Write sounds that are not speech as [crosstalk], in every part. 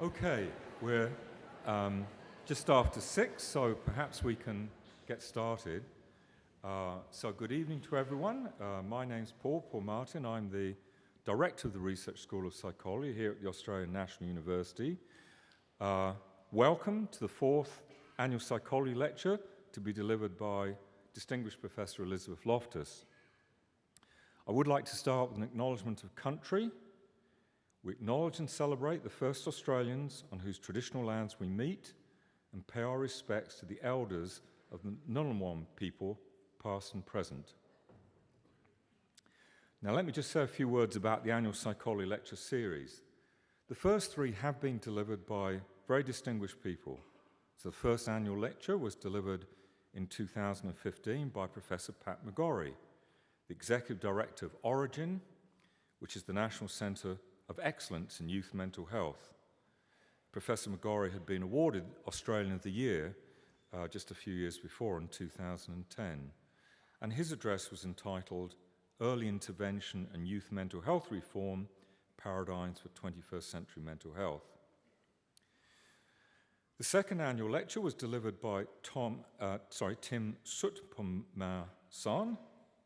Okay, we're um, just after six, so perhaps we can get started. Uh, so good evening to everyone. Uh, my name's Paul, Paul Martin. I'm the Director of the Research School of Psychology here at the Australian National University. Uh, welcome to the fourth annual psychology lecture to be delivered by distinguished Professor Elizabeth Loftus. I would like to start with an acknowledgement of country we acknowledge and celebrate the first Australians on whose traditional lands we meet and pay our respects to the elders of the Ngunnawal people, past and present. Now, let me just say a few words about the annual Psychology Lecture Series. The first three have been delivered by very distinguished people. So, the first annual lecture was delivered in 2015 by Professor Pat McGorry, the Executive Director of Orygen, which is the National Centre of Excellence in Youth Mental Health. Professor McGorry had been awarded Australian of the Year uh, just a few years before in 2010. And his address was entitled Early Intervention and Youth Mental Health Reform Paradigms for 21st Century Mental Health. The second annual lecture was delivered by Tom, uh, sorry, Tim Soutphommasane,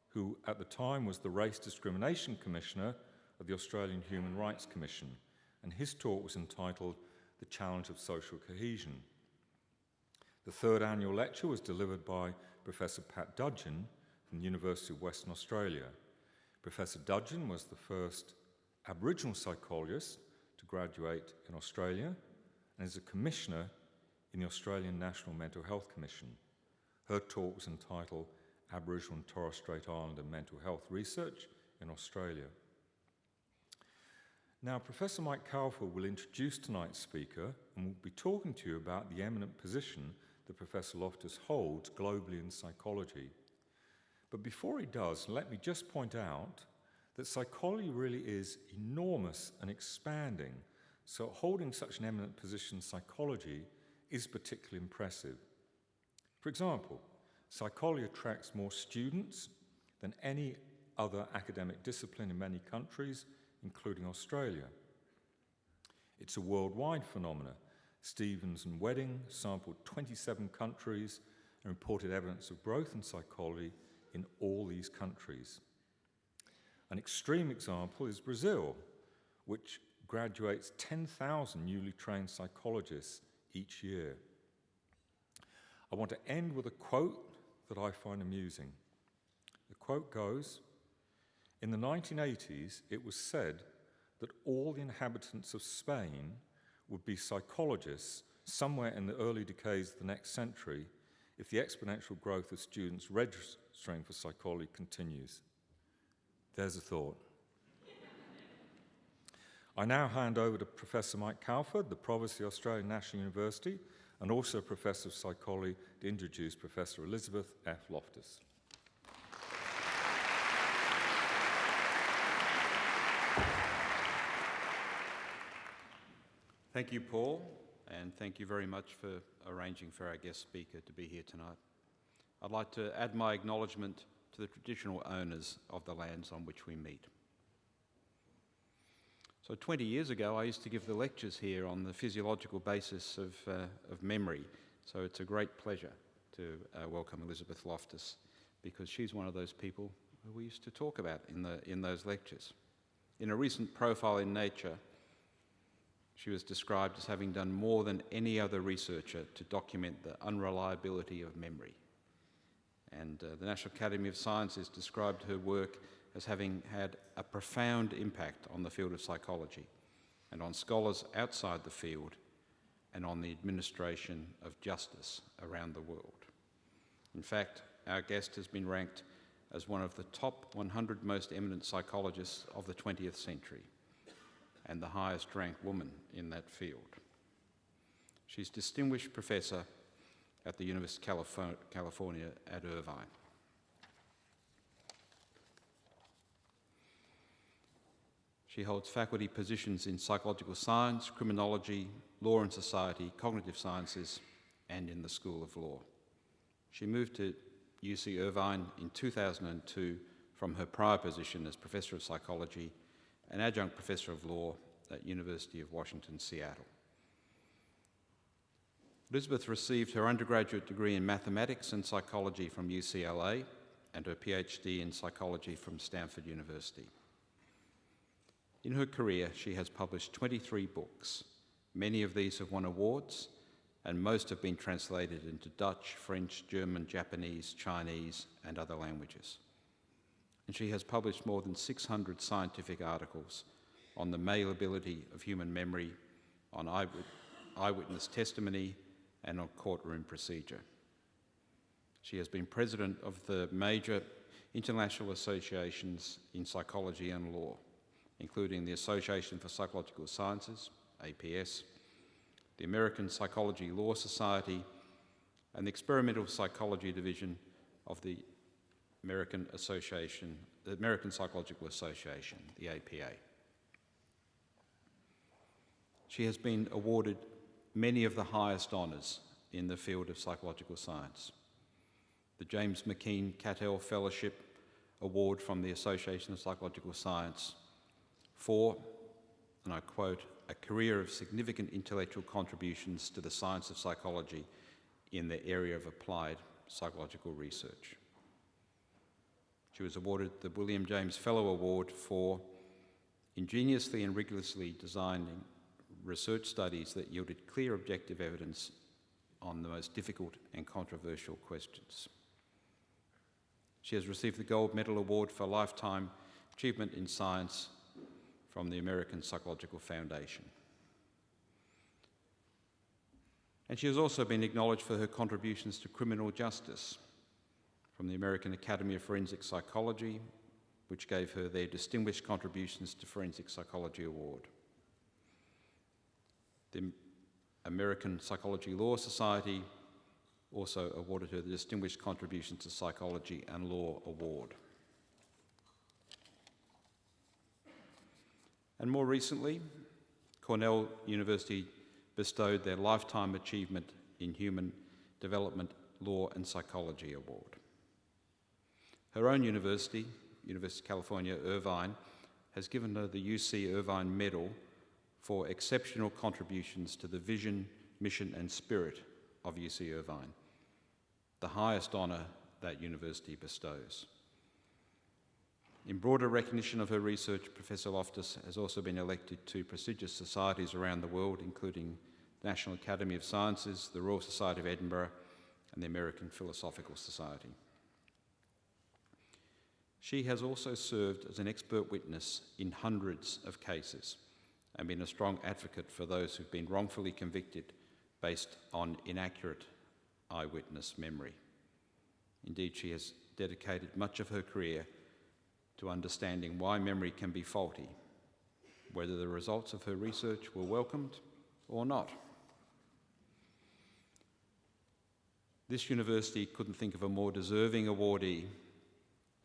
who at the time was the Race Discrimination Commissioner of the Australian Human Rights Commission, and his talk was entitled The Challenge of Social Cohesion. The third annual lecture was delivered by Professor Pat Dudgeon from the University of Western Australia. Professor Dudgeon was the first Aboriginal psychologist to graduate in Australia and is a commissioner in the Australian National Mental Health Commission. Her talk was entitled Aboriginal and Torres Strait Islander Mental Health Research in Australia. Now, Professor Mike Calford will introduce tonight's speaker and will be talking to you about the eminent position that Professor Loftus holds globally in psychology. But before he does, let me just point out that psychology really is enormous and expanding, so holding such an eminent position in psychology is particularly impressive. For example, psychology attracts more students than any other academic discipline in many countries, including Australia. It's a worldwide phenomenon. Stevens and Wedding sampled 27 countries and reported evidence of growth in psychology in all these countries. An extreme example is Brazil, which graduates 10,000 newly trained psychologists each year. I want to end with a quote that I find amusing. The quote goes in the 1980s, it was said that all the inhabitants of Spain would be psychologists somewhere in the early decades of the next century if the exponential growth of students registering for psychology continues. There's a thought. [laughs] I now hand over to Professor Mike Calford, the Provost of the Australian National University, and also Professor of Psychology, to introduce Professor Elizabeth F. Loftus. Thank you, Paul, and thank you very much for arranging for our guest speaker to be here tonight. I'd like to add my acknowledgement to the traditional owners of the lands on which we meet. So 20 years ago, I used to give the lectures here on the physiological basis of, uh, of memory. So it's a great pleasure to uh, welcome Elizabeth Loftus because she's one of those people who we used to talk about in, the, in those lectures. In a recent profile in Nature, she was described as having done more than any other researcher to document the unreliability of memory. And uh, the National Academy of Sciences described her work as having had a profound impact on the field of psychology and on scholars outside the field and on the administration of justice around the world. In fact, our guest has been ranked as one of the top 100 most eminent psychologists of the 20th century and the highest ranked woman in that field. She's Distinguished Professor at the University of California at Irvine. She holds faculty positions in psychological science, criminology, law and society, cognitive sciences, and in the School of Law. She moved to UC Irvine in 2002 from her prior position as Professor of Psychology an adjunct professor of law at University of Washington, Seattle. Elizabeth received her undergraduate degree in mathematics and psychology from UCLA and her PhD in psychology from Stanford University. In her career, she has published 23 books. Many of these have won awards, and most have been translated into Dutch, French, German, Japanese, Chinese, and other languages. And she has published more than 600 scientific articles on the malleability of human memory, on eyewitness testimony, and on courtroom procedure. She has been president of the major international associations in psychology and law including the Association for Psychological Sciences, APS, the American Psychology Law Society, and the Experimental Psychology Division of the American Association, the American Psychological Association, the APA. She has been awarded many of the highest honours in the field of psychological science. The James McKeen Cattell Fellowship Award from the Association of Psychological Science for, and I quote, a career of significant intellectual contributions to the science of psychology in the area of applied psychological research. She was awarded the William James Fellow Award for ingeniously and rigorously designing research studies that yielded clear objective evidence on the most difficult and controversial questions. She has received the Gold Medal Award for Lifetime Achievement in Science from the American Psychological Foundation. And she has also been acknowledged for her contributions to criminal justice from the American Academy of Forensic Psychology, which gave her their Distinguished Contributions to Forensic Psychology Award. The American Psychology Law Society also awarded her the Distinguished Contributions to Psychology and Law Award. And more recently, Cornell University bestowed their Lifetime Achievement in Human Development Law and Psychology Award. Her own university, University of California, Irvine, has given her the UC Irvine Medal for exceptional contributions to the vision, mission and spirit of UC Irvine, the highest honour that university bestows. In broader recognition of her research, Professor Loftus has also been elected to prestigious societies around the world, including the National Academy of Sciences, the Royal Society of Edinburgh, and the American Philosophical Society. She has also served as an expert witness in hundreds of cases and been a strong advocate for those who've been wrongfully convicted based on inaccurate eyewitness memory. Indeed, she has dedicated much of her career to understanding why memory can be faulty, whether the results of her research were welcomed or not. This university couldn't think of a more deserving awardee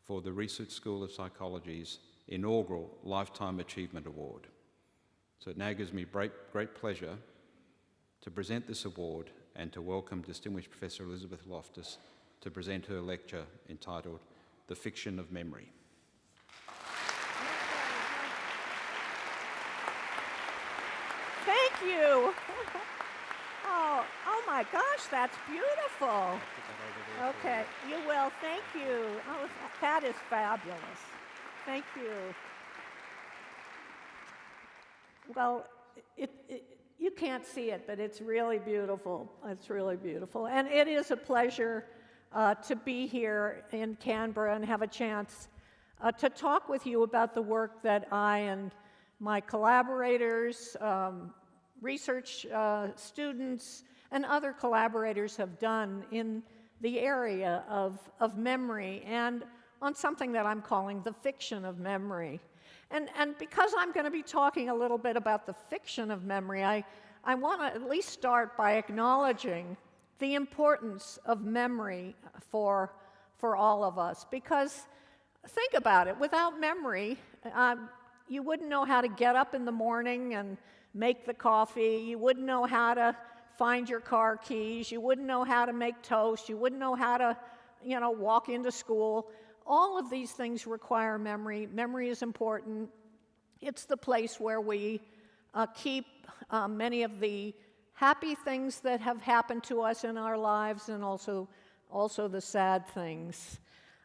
for the Research School of Psychology's inaugural Lifetime Achievement Award. So it now gives me great, great pleasure to present this award and to welcome distinguished Professor Elizabeth Loftus to present her lecture entitled The Fiction of Memory. Thank you. My gosh, that's beautiful. Okay, you will. Thank you. Oh, that is fabulous. Thank you. Well, it, it, you can't see it, but it's really beautiful. It's really beautiful. And it is a pleasure uh, to be here in Canberra and have a chance uh, to talk with you about the work that I and my collaborators, um, research uh, students and other collaborators have done in the area of, of memory and on something that I'm calling the fiction of memory. And, and because I'm going to be talking a little bit about the fiction of memory, I, I want to at least start by acknowledging the importance of memory for, for all of us. Because think about it without memory, uh, you wouldn't know how to get up in the morning and make the coffee. You wouldn't know how to find your car keys. You wouldn't know how to make toast. You wouldn't know how to, you know, walk into school. All of these things require memory. Memory is important. It's the place where we uh, keep uh, many of the happy things that have happened to us in our lives and also, also the sad things.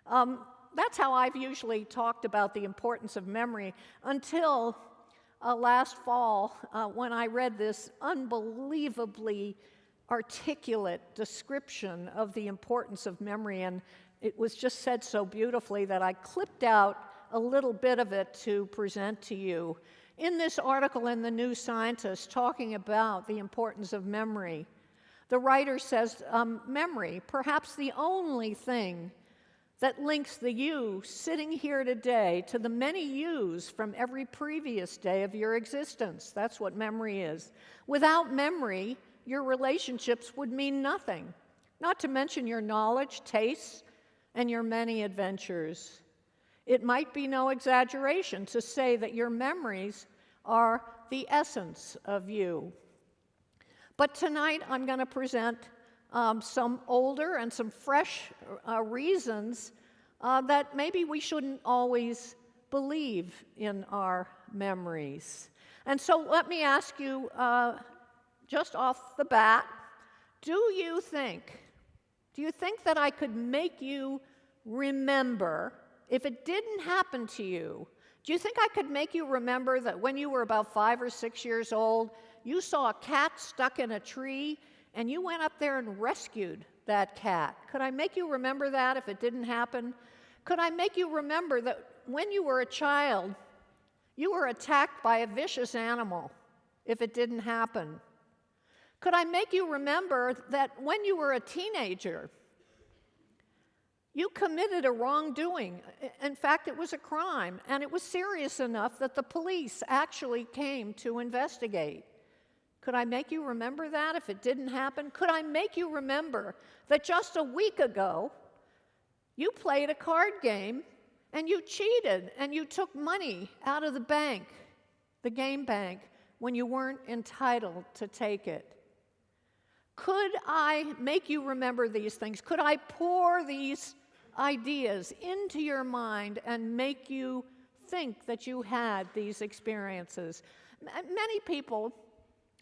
Um, that's how I've usually talked about the importance of memory until uh, last fall uh, when I read this unbelievably articulate description of the importance of memory. And it was just said so beautifully that I clipped out a little bit of it to present to you. In this article in the New Scientist, talking about the importance of memory, the writer says um, memory, perhaps the only thing that links the you sitting here today to the many yous from every previous day of your existence. That's what memory is. Without memory, your relationships would mean nothing, not to mention your knowledge, tastes, and your many adventures. It might be no exaggeration to say that your memories are the essence of you. But tonight I'm going to present um, some older and some fresh uh, reasons uh, that maybe we shouldn't always believe in our memories. And so let me ask you uh, just off the bat do you think, do you think that I could make you remember if it didn't happen to you? Do you think I could make you remember that when you were about five or six years old, you saw a cat stuck in a tree and you went up there and rescued that cat? Could I make you remember that if it didn't happen? Could I make you remember that when you were a child, you were attacked by a vicious animal if it didn't happen? Could I make you remember that when you were a teenager, you committed a wrongdoing? In fact, it was a crime, and it was serious enough that the police actually came to investigate. Could I make you remember that if it didn't happen? Could I make you remember that just a week ago, you played a card game and you cheated and you took money out of the bank, the game bank, when you weren't entitled to take it? Could I make you remember these things? Could I pour these ideas into your mind and make you think that you had these experiences? Many people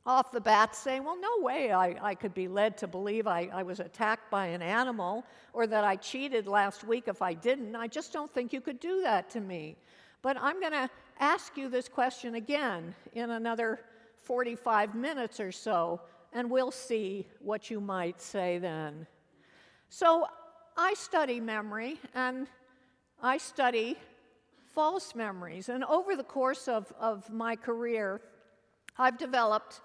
off the bat saying, well, no way I, I could be led to believe I, I was attacked by an animal or that I cheated last week if I didn't. I just don't think you could do that to me. But I'm going to ask you this question again in another 45 minutes or so and we'll see what you might say then. So I study memory, and I study false memories. And over the course of, of my career, I've developed,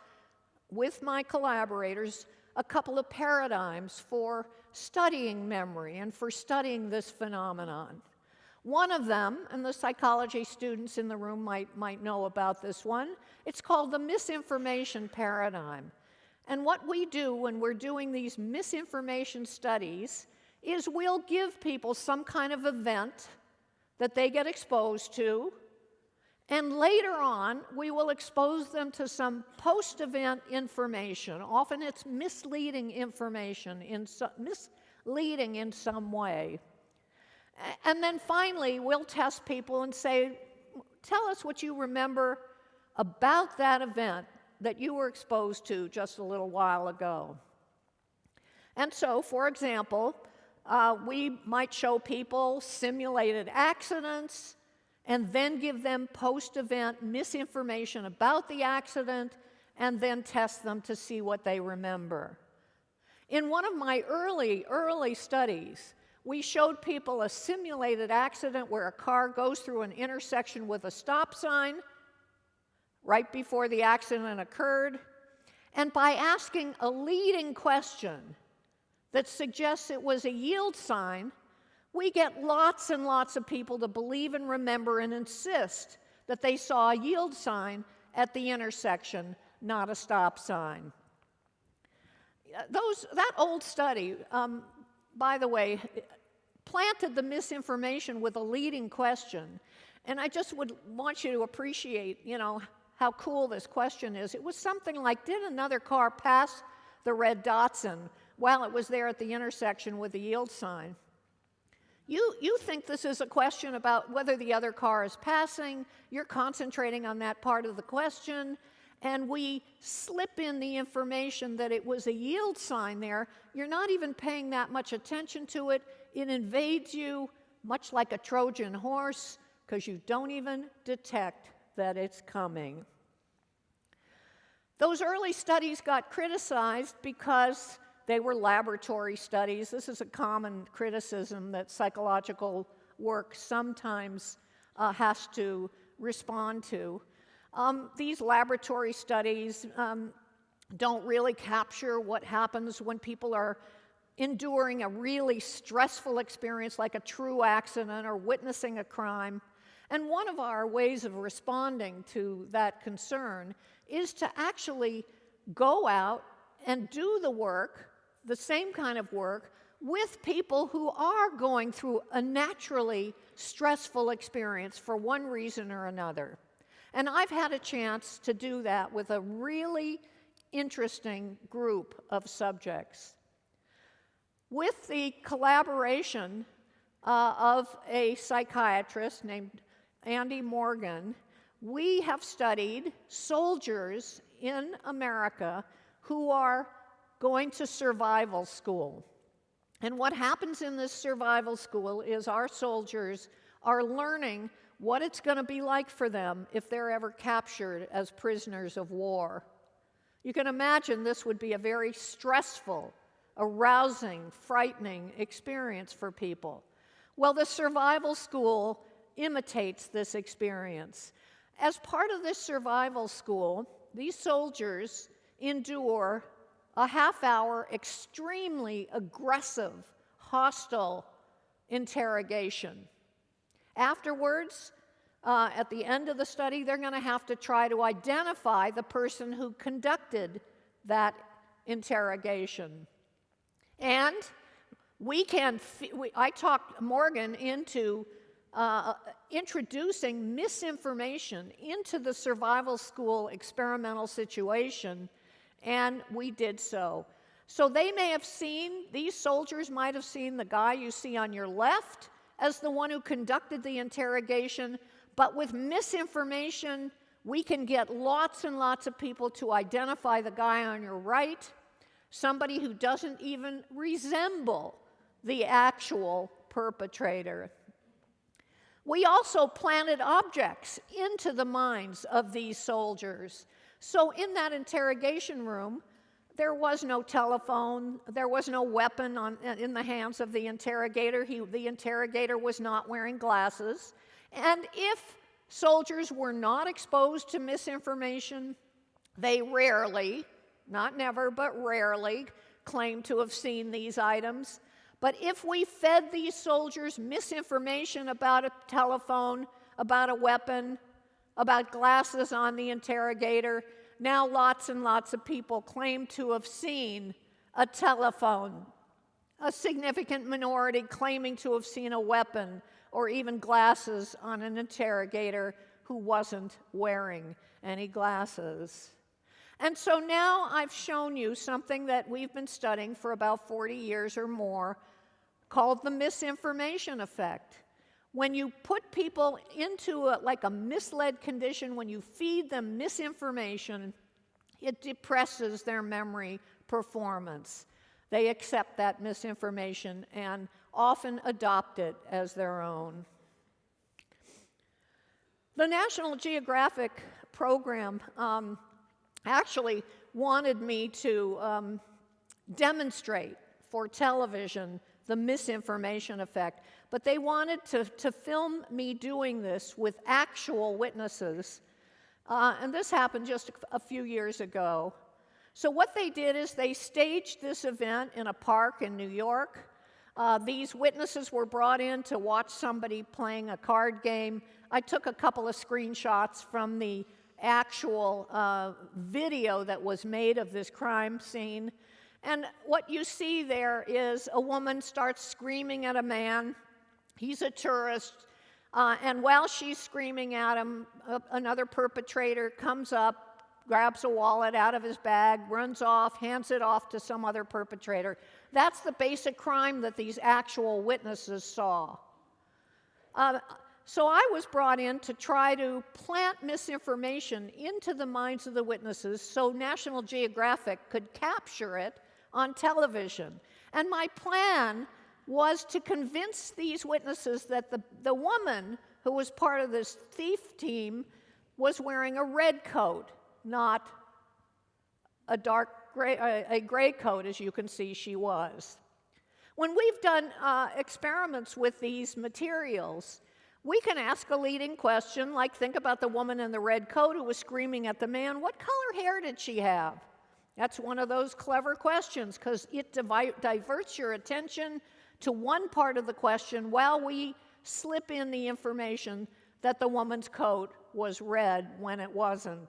with my collaborators, a couple of paradigms for studying memory and for studying this phenomenon. One of them, and the psychology students in the room might, might know about this one, it's called the misinformation paradigm. And what we do when we're doing these misinformation studies is we'll give people some kind of event that they get exposed to, and later on, we will expose them to some post event information. Often it's misleading information, in so, misleading in some way. And then finally, we'll test people and say, Tell us what you remember about that event that you were exposed to just a little while ago. And so, for example, uh, we might show people simulated accidents and then give them post event misinformation about the accident and then test them to see what they remember. In one of my early, early studies, we showed people a simulated accident where a car goes through an intersection with a stop sign right before the accident occurred, and by asking a leading question that suggests it was a yield sign, we get lots and lots of people to believe and remember and insist that they saw a yield sign at the intersection, not a stop sign. Those, that old study, um, by the way, planted the misinformation with a leading question. And I just would want you to appreciate, you know, how cool this question is. It was something like Did another car pass the red Datsun while it was there at the intersection with the yield sign? You, you think this is a question about whether the other car is passing, you're concentrating on that part of the question, and we slip in the information that it was a yield sign there, you're not even paying that much attention to it. It invades you much like a Trojan horse because you don't even detect that it's coming. Those early studies got criticized because they were laboratory studies. This is a common criticism that psychological work sometimes uh, has to respond to. Um, these laboratory studies um, don't really capture what happens when people are enduring a really stressful experience like a true accident or witnessing a crime. And one of our ways of responding to that concern is to actually go out and do the work, the same kind of work, with people who are going through a naturally stressful experience for one reason or another. And I've had a chance to do that with a really interesting group of subjects. With the collaboration uh, of a psychiatrist named Andy Morgan, we have studied soldiers in America who are going to survival school. And what happens in this survival school is our soldiers are learning what it's going to be like for them if they're ever captured as prisoners of war. You can imagine this would be a very stressful, arousing, frightening experience for people. Well, the survival school imitates this experience. As part of this survival school, these soldiers endure a half hour, extremely aggressive, hostile interrogation. Afterwards, uh, at the end of the study, they're going to have to try to identify the person who conducted that interrogation. And we can, we, I talked Morgan into uh, introducing misinformation into the survival school experimental situation, and we did so. So they may have seen, these soldiers might have seen the guy you see on your left as the one who conducted the interrogation, but with misinformation, we can get lots and lots of people to identify the guy on your right, somebody who doesn't even resemble the actual perpetrator. We also planted objects into the minds of these soldiers. So, in that interrogation room, there was no telephone, there was no weapon on, in the hands of the interrogator. He, the interrogator was not wearing glasses. And if soldiers were not exposed to misinformation, they rarely, not never, but rarely, claimed to have seen these items. But if we fed these soldiers misinformation about a telephone, about a weapon, about glasses on the interrogator, now lots and lots of people claim to have seen a telephone. A significant minority claiming to have seen a weapon or even glasses on an interrogator who wasn't wearing any glasses. And so now I've shown you something that we've been studying for about 40 years or more called the misinformation effect. When you put people into a, like a misled condition, when you feed them misinformation, it depresses their memory performance. They accept that misinformation and often adopt it as their own. The National Geographic program um, actually wanted me to um, demonstrate for television the misinformation effect, but they wanted to, to film me doing this with actual witnesses. Uh, and this happened just a, few years ago. So, what they did is they staged this event in a park in New York. Uh, these witnesses were brought in to watch somebody playing a card game. I took a couple of screenshots from the actual uh, video that was made of this crime scene. And what you see there is a woman starts screaming at a man. He's a tourist. Uh, and while she's screaming at him, uh, another perpetrator comes up, grabs a wallet out of his bag, runs off, hands it off to some other perpetrator. That's the basic crime that these actual witnesses saw. Uh, so I was brought in to try to plant misinformation into the minds of the witnesses so National Geographic could capture it on television. And my plan was to convince these witnesses that the, the woman who was part of this thief team was wearing a red coat, not a dark gray, a, gray coat, as you can see she was. When we've done uh, experiments with these materials, we can ask a leading question, like think about the woman in the red coat who was screaming at the man, what color hair did she have? That's one of those clever questions because it diverts your attention to one part of the question while we slip in the information that the woman's coat was red when it wasn't.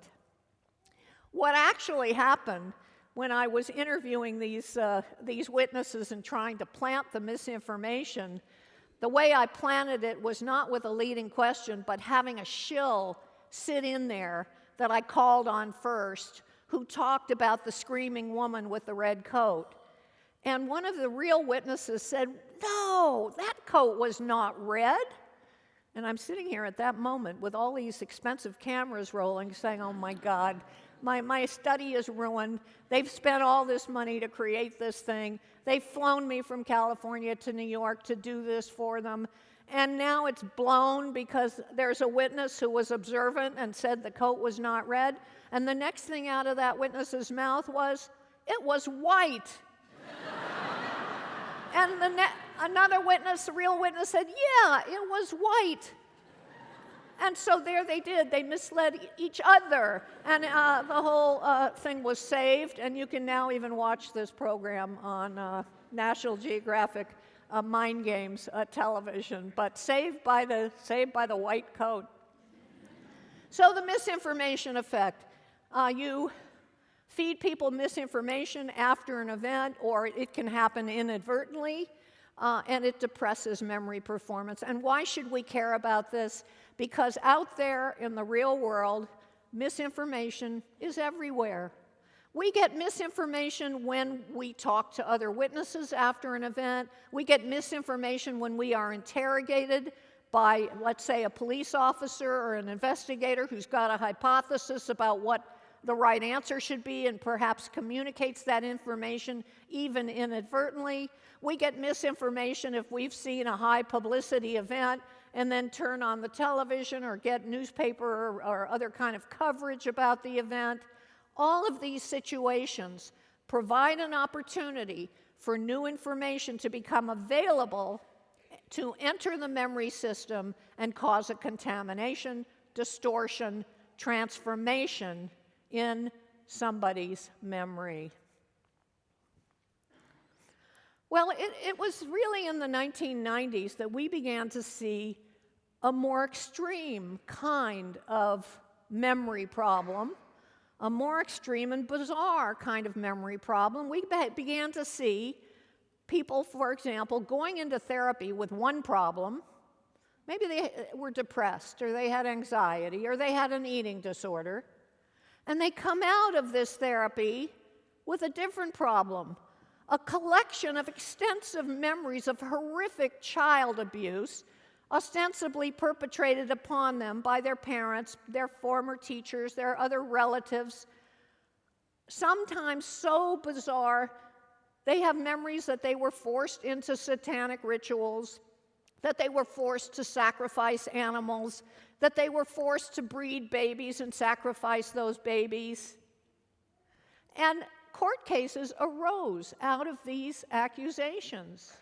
What actually happened when I was interviewing these, uh, these witnesses and trying to plant the misinformation the way I planted it was not with a leading question, but having a shill sit in there that I called on first, who talked about the screaming woman with the red coat. And one of the real witnesses said, No, that coat was not red. And I'm sitting here at that moment with all these expensive cameras rolling, saying, Oh my God, my, my study is ruined. They've spent all this money to create this thing. They've flown me from California to New York to do this for them. And now it's blown because there's a witness who was observant and said the coat was not red. And the next thing out of that witness's mouth was, it was white. [laughs] and the another witness, a real witness, said, yeah, it was white. And so there they did. They misled each other. And uh, the whole uh, thing was saved. And you can now even watch this program on uh, National Geographic uh, Mind Games uh, television. But saved by, the, saved by the white coat. So the misinformation effect. Uh, you feed people misinformation after an event, or it can happen inadvertently. and it depresses memory performance. And why should we care about this? because out there in the real world, misinformation is everywhere. We get misinformation when we talk to other witnesses after an event. We get misinformation when we are interrogated by, let's say, a police officer or an investigator who's got a hypothesis about what the right answer should be and perhaps communicates that information even inadvertently. We get misinformation if we've seen a high publicity event and then turn on the television or get newspaper or, or other kind of coverage about the event. All of these situations provide an opportunity for new information to become available to enter the memory system and cause a contamination, distortion, transformation in somebody's memory. Well, it, it, was really in the 1990s that we began to see a more extreme kind of memory problem, a more extreme and bizarre kind of memory problem. We be began to see people, for example, going into therapy with one problem. Maybe they uh, were depressed, or they had anxiety, or they had an eating disorder. And they come out of this therapy with a different problem a collection of extensive memories of horrific child abuse ostensibly perpetrated upon them by their parents, their former teachers, their other relatives. Sometimes so bizarre, they have memories that they were forced into satanic rituals, that they were forced to sacrifice animals, that they were forced to breed babies and sacrifice those babies. And court cases arose out of these accusations.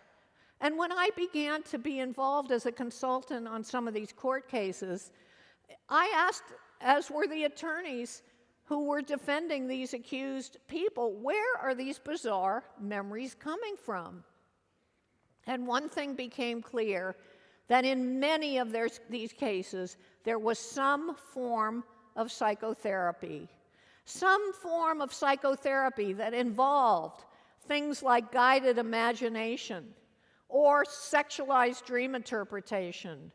And when I began to be involved as a consultant on some of these court cases, I asked, as were the attorneys who were defending these accused people, where are these bizarre memories coming from? And one thing became clear that in many of their, these cases, there was some form of psychotherapy, some form of psychotherapy that involved things like guided imagination or sexualized dream interpretation,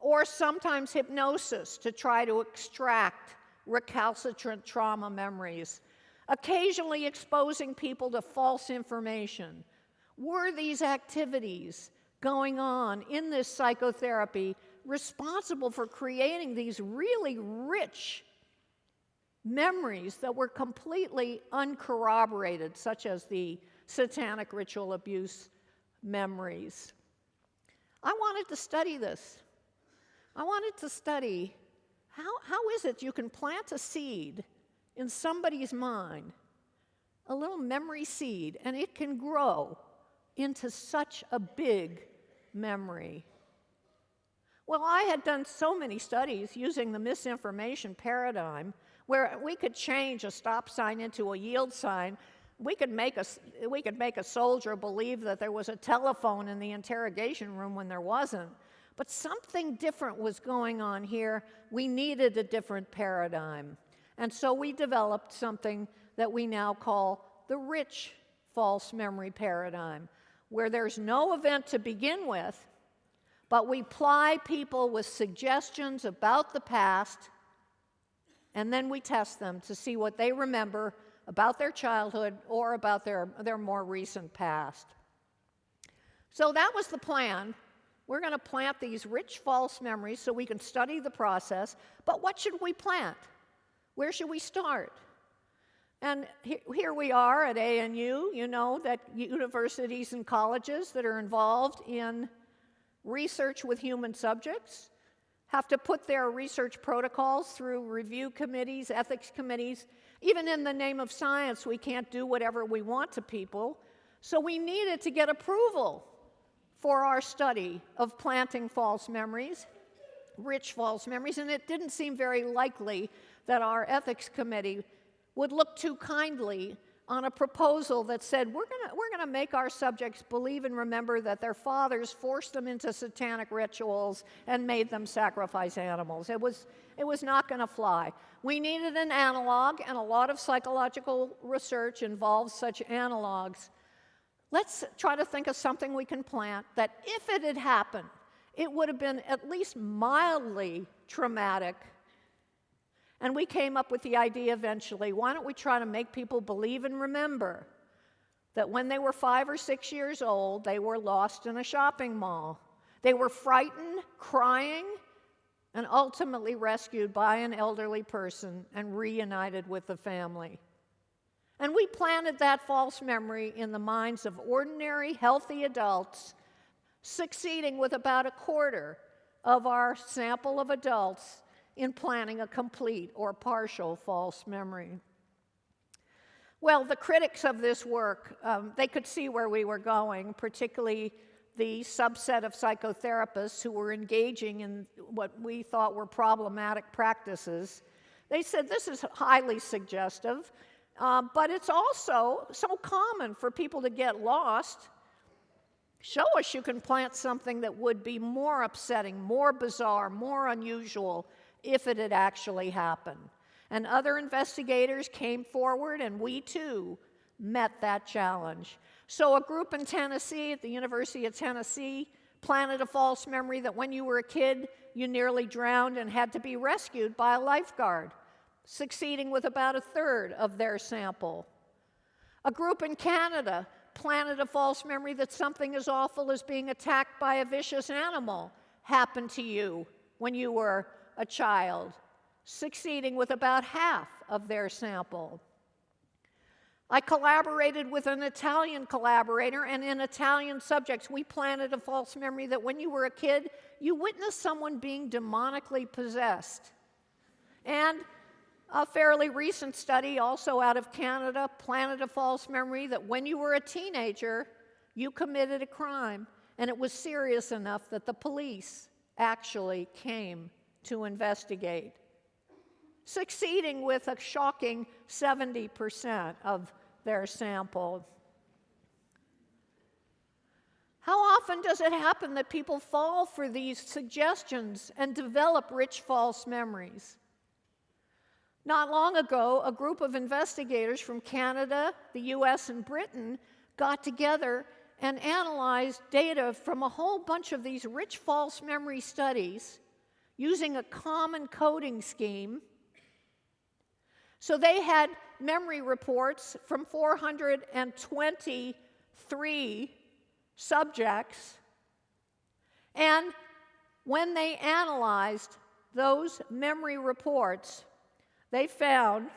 or sometimes hypnosis to try to extract recalcitrant trauma memories, occasionally exposing people to false information. Were these activities going on in this psychotherapy responsible for creating these really rich memories that were completely uncorroborated, such as the satanic ritual abuse memories. I wanted to study this. I wanted to study how, how is it you can plant a seed in somebody's mind, a little memory seed, and it can grow into such a big memory. Well, I had done so many studies using the misinformation paradigm where we could change a stop sign into a yield sign. We could make a, we could make a soldier believe that there was a telephone in the interrogation room when there wasn't. But something different was going on here. We needed a different paradigm. And so we developed something that we now call the rich false memory paradigm, where there's no event to begin with, but we ply people with suggestions about the past, and then we test them to see what they remember about their childhood or about their, their more recent past. So that was the plan. We're going to plant these rich false memories so we can study the process. But what should we plant? Where should we start? And here we are at ANU. You know that universities and colleges that are involved in research with human subjects have to put their research protocols through review committees, ethics committees. Even in the name of science, we can't do whatever we want to people. So we needed to get approval for our study of planting false memories, rich false memories, and it didn't seem very likely that our ethics committee would look too kindly on a proposal that said we're going we're gonna make our subjects believe and remember that their fathers forced them into satanic rituals and made them sacrifice animals. It was, it was not going to fly. We needed an analog, and a lot of psychological research involves such analogs. Let's try to think of something we can plant that if it had happened, it would have been at least mildly traumatic. And we came up with the idea eventually why don't we try to make people believe and remember that when they were five or six years old, they were lost in a shopping mall? They were frightened, crying, and ultimately rescued by an elderly person and reunited with the family. And we planted that false memory in the minds of ordinary, healthy adults, succeeding with about a quarter of our sample of adults in planting a complete or partial false memory. Well, the critics of this work, um, they could see where we were going, particularly the subset of psychotherapists who were engaging in what we thought were problematic practices. They said this is highly suggestive. Uh, but it's also so common for people to get lost. Show us you can plant something that would be more upsetting, more bizarre, more unusual if it had actually happened. And other investigators came forward, and we too met that challenge. So, a group in Tennessee, at the University of Tennessee, planted a false memory that when you were a kid, you nearly drowned and had to be rescued by a lifeguard succeeding with about a third of their sample. A group in Canada planted a false memory that something as awful as being attacked by a vicious animal happened to you when you were a child, succeeding with about half of their sample. I collaborated with an Italian collaborator, and in Italian subjects, we planted a false memory that when you were a kid, you witnessed someone being demonically possessed. And a fairly recent study, also out of Canada, planted a false memory that when you were a teenager, you committed a crime, and it was serious enough that the police actually came to investigate, succeeding with a shocking 70% of their sample. How often does it happen that people fall for these suggestions and develop rich false memories? Not long ago, a group of investigators from Canada, the US, and Britain got together and analyzed data from a whole bunch of these rich false memory studies using a common coding scheme. So they had memory reports from 423 subjects, and when they analyzed those memory reports, they found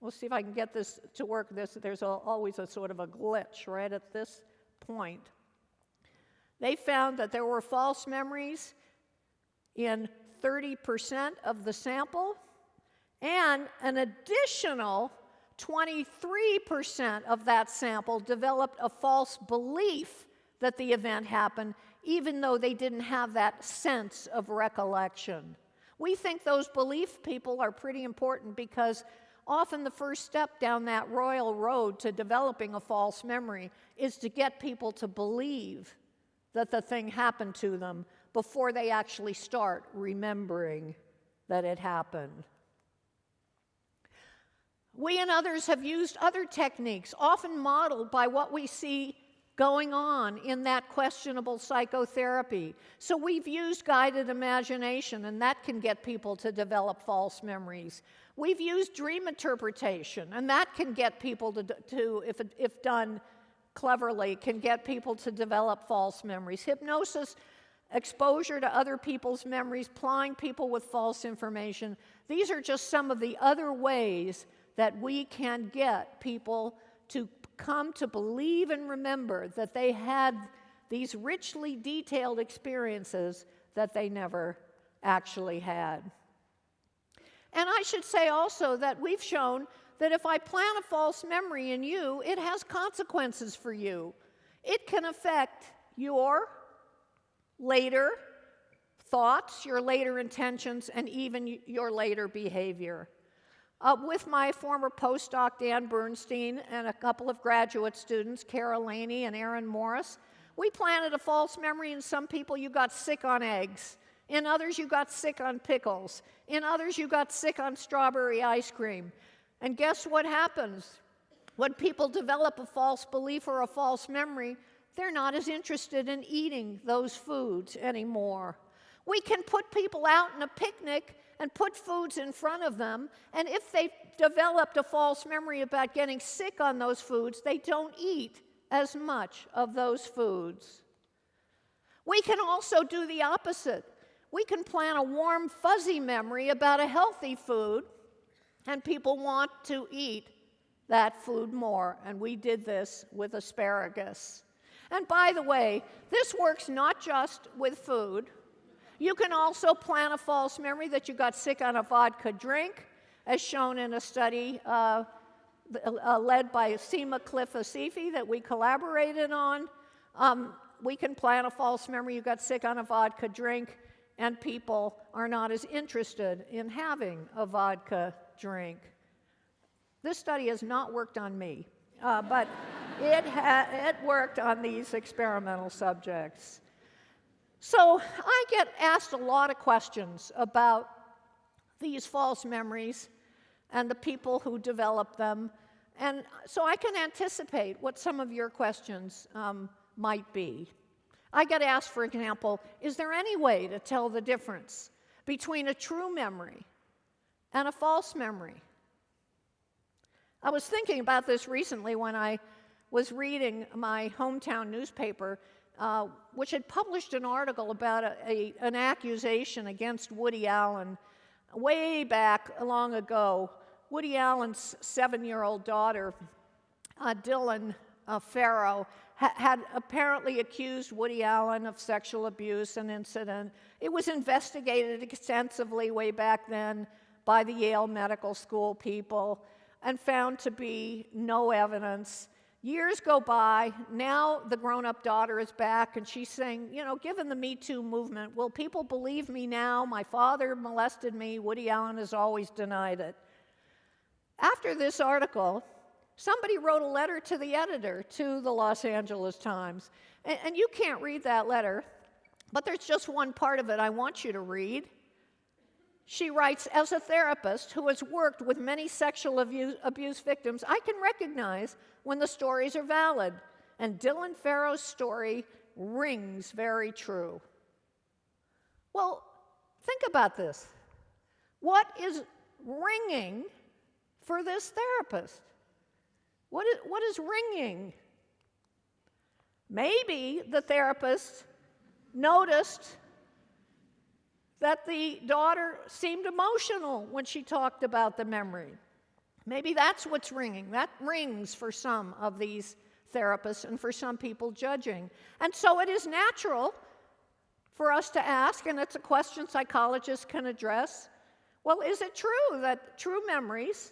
We'll see if I can get this to work. This, there's always a sort of a glitch right at this point. They found that there were false memories in 30% of the sample, and an additional 23% of that sample developed a false belief that the event happened, even though they didn't have that sense of recollection. We think those belief people are pretty important because often the first step down that royal road to developing a false memory is to get people to believe that the thing happened to them before they actually start remembering that it happened. We and others have used other techniques, often modeled by what we see going on in that questionable psychotherapy. So we've used guided imagination, and that can get people to develop false memories. We've used dream interpretation, and that can get people to, to if, if done cleverly, can get people to develop false memories. Hypnosis, exposure to other people's memories, plying people with false information. These are just some of the other ways that we can get people to come to believe and remember that they had these richly detailed experiences that they never actually had. And I should say also that we've shown that if I plant a false memory in you, it has consequences for you. It can affect your later thoughts, your later intentions, and even your later behavior. Uh, with my former postdoc, Dan Bernstein, and a couple of graduate students, Cara Laney and Erin Morris, we planted a false memory in some people you got sick on eggs. In others, you got sick on pickles. In others, you got sick on strawberry ice cream. And guess what happens? When people develop a false belief or a false memory, they're not as interested in eating those foods anymore. We can put people out in a picnic and put foods in front of them, and if they've developed a false memory about getting sick on those foods, they don't eat as much of those foods. We can also do the opposite we can plant a warm, fuzzy memory about a healthy food, and people want to eat that food more. And we did this with asparagus. And by the way, this works not just with food. You can also plant a false memory that you got sick on a vodka drink, as shown in a study uh, uh, led by Seema Clifasefi that we collaborated on. Um, we can plant a false memory you got sick on a vodka drink and people are not as interested in having a vodka drink. This study has not worked on me, uh, but it, it worked on these experimental subjects. So I get asked a lot of questions about these false memories and the people who develop them. And so I can anticipate what some of your questions um, might be. I get asked, for example, is there any way to tell the difference between a true memory and a false memory? I was thinking about this recently when I was reading my hometown newspaper, uh, which had published an article about a, a, an accusation against Woody Allen way back long ago. Woody Allen's seven year old daughter, uh, Dylan uh, Farrow, ha had apparently accused Woody Allen of sexual abuse and incident. It was investigated extensively way back then by the Yale Medical School people and found to be no evidence. Years go by, now the grown up daughter is back and she's saying, you know, given the Me Too movement, will people believe me now? My father molested me. Woody Allen has always denied it. After this article, Somebody wrote a letter to the editor to the Los Angeles Times. And, and, you can't read that letter, but there's just one part of it I want you to read. She writes As a therapist who has worked with many sexual abuse, victims, I can recognize when the stories are valid. And Dylan Farrow's story rings very true. Well, think about this. What is ringing for this therapist? What is, what is ringing? Maybe the therapist noticed that the daughter seemed emotional when she talked about the memory. Maybe that's what's ringing. That rings for some of these therapists and for some people judging. And so it is natural for us to ask, and it's a question psychologists can address well, is it true that true memories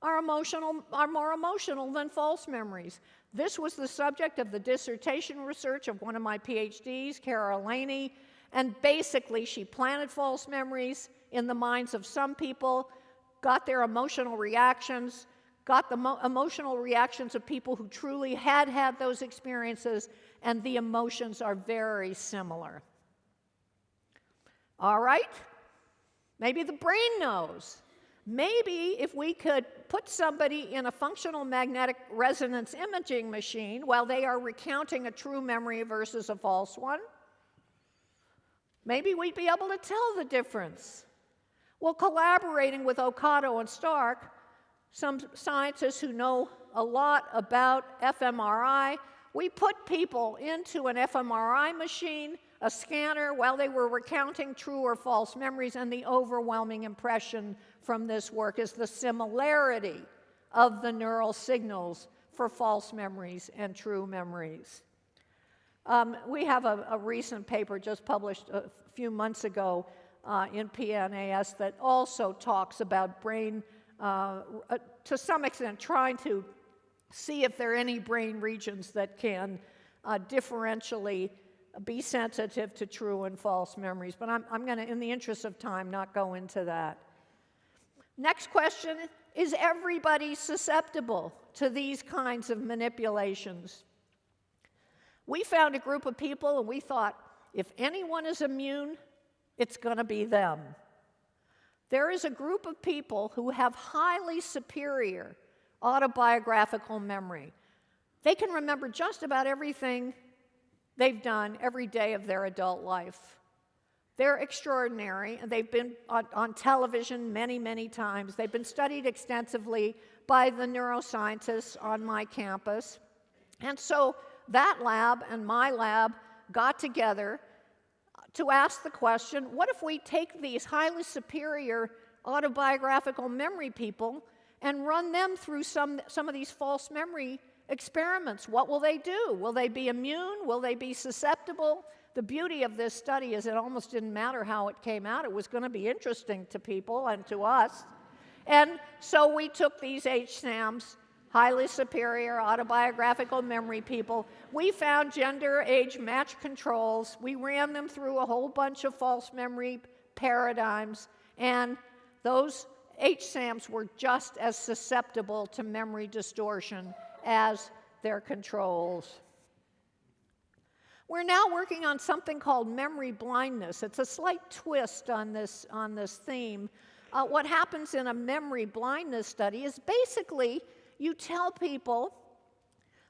are, emotional, are more emotional than false memories? This was the subject of the dissertation research of one of my PhDs, Cara Laney, and basically she planted false memories in the minds of some people, got their emotional reactions, got the emotional reactions of people who truly had had those experiences, and the emotions are very similar. All right? Maybe the brain knows. Maybe if we could put somebody in a functional magnetic resonance imaging machine while they are recounting a true memory versus a false one, maybe we'd be able to tell the difference. Well, collaborating with Okado and Stark, some scientists who know a lot about fMRI, we put people into an fMRI machine a scanner while they were recounting true or false memories, and the overwhelming impression from this work is the similarity of the neural signals for false memories and true memories. Um, we have a, a, recent paper just published a few months ago uh, in PNAS that also talks about brain, uh, uh, to some extent, trying to see if there are any brain regions that can uh, differentially be sensitive to true and false memories. But I'm, I'm going to, in the interest of time, not go into that. Next question Is everybody susceptible to these kinds of manipulations? We found a group of people and we thought if anyone is immune, it's going to be them. There is a group of people who have highly superior autobiographical memory. They can remember just about everything they've done every day of their adult life. They're extraordinary, and they've been on, on, television many, many times. They've been studied extensively by the neuroscientists on my campus. And so that lab and my lab got together to ask the question what if we take these highly superior autobiographical memory people and run them through some, some of these false memory experiments. What will they do? Will they be immune? Will they be susceptible? The beauty of this study is it almost didn't matter how it came out. It was going to be interesting to people and to us. And so we took these HSAMs, highly superior autobiographical memory people. We found gender age match controls. We ran them through a whole bunch of false memory paradigms. And those HSAMs were just as susceptible to memory distortion as their controls. We're now working on something called memory blindness. It's a slight twist on this, on this theme. Uh, what happens in a memory blindness study is basically you tell people,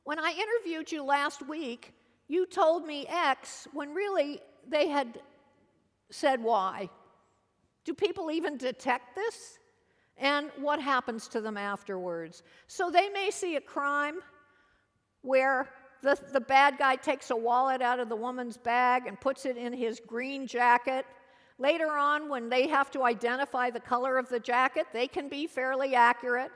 when I interviewed you last week, you told me X when really they had said Y. Do people even detect this? and what happens to them afterwards. So they may see a crime where the, the bad guy takes a wallet out of the woman's bag and puts it in his green jacket. Later on, when they have to identify the color of the jacket, they can be fairly accurate.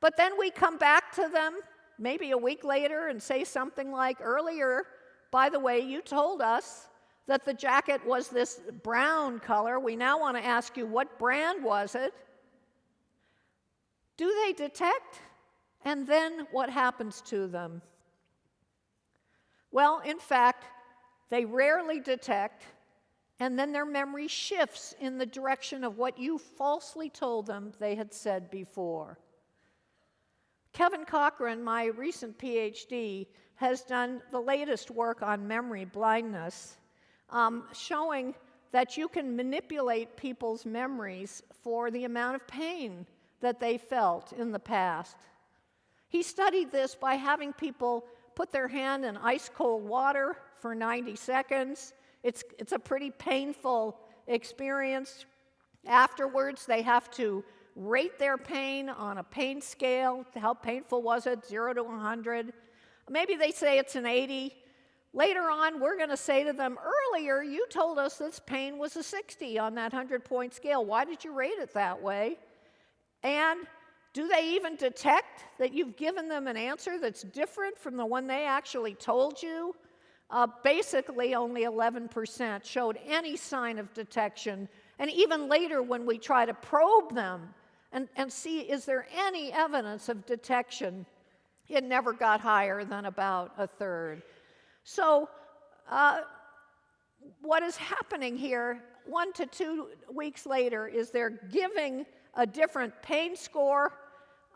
But then we come back to them maybe a week later and say something like, Earlier, by the way, you told us that the jacket was this brown color. We now want to ask you, what brand was it? Do they detect? And then what happens to them? Well, in fact, they rarely detect, and then their memory shifts in the direction of what you falsely told them they had said before. Kevin Cochran, my recent PhD, has done the latest work on memory blindness, um, showing that you can manipulate people's memories for the amount of pain that they felt in the past. He studied this by having people put their hand in ice cold water for 90 seconds. It's, it's a pretty painful experience. Afterwards, they have to rate their pain on a pain scale. How painful was it? Zero to 100. Maybe they say it's an 80. later on, we're going to say to them, earlier you told us this pain was a 60 on that 100 point scale. Why did you rate it that way? And do they even detect that you've given them an answer that's different from the one they actually told you? Uh, basically, only 11% showed any sign of detection. And even later, when we try to probe them and, and see is there any evidence of detection, it never got higher than about a third. So, uh, what is happening here, one to two weeks later, is they're giving a different pain score.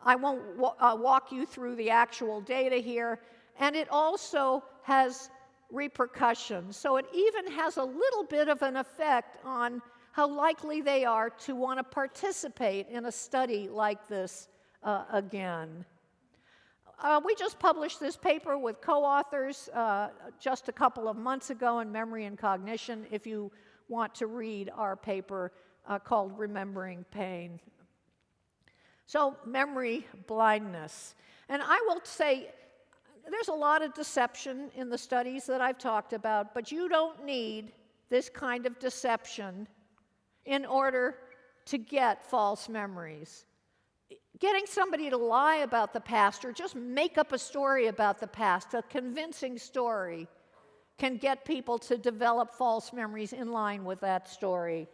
I won't uh, walk you through the actual data here. And it also has repercussions. So it even has a little bit of an effect on how likely they are to want to participate in a study like this uh, again. Uh, we just published this paper with co-authors uh, just a couple of months ago in Memory and Cognition. If you want to read our paper uh, called Remembering Pain. So memory blindness. And I will say, there's a lot of deception in the studies that I've talked about, but you don't need this kind of deception in order to get false memories. Getting somebody to lie about the past or just make up a story about the past, a convincing story, can get people to develop false memories in line with that story.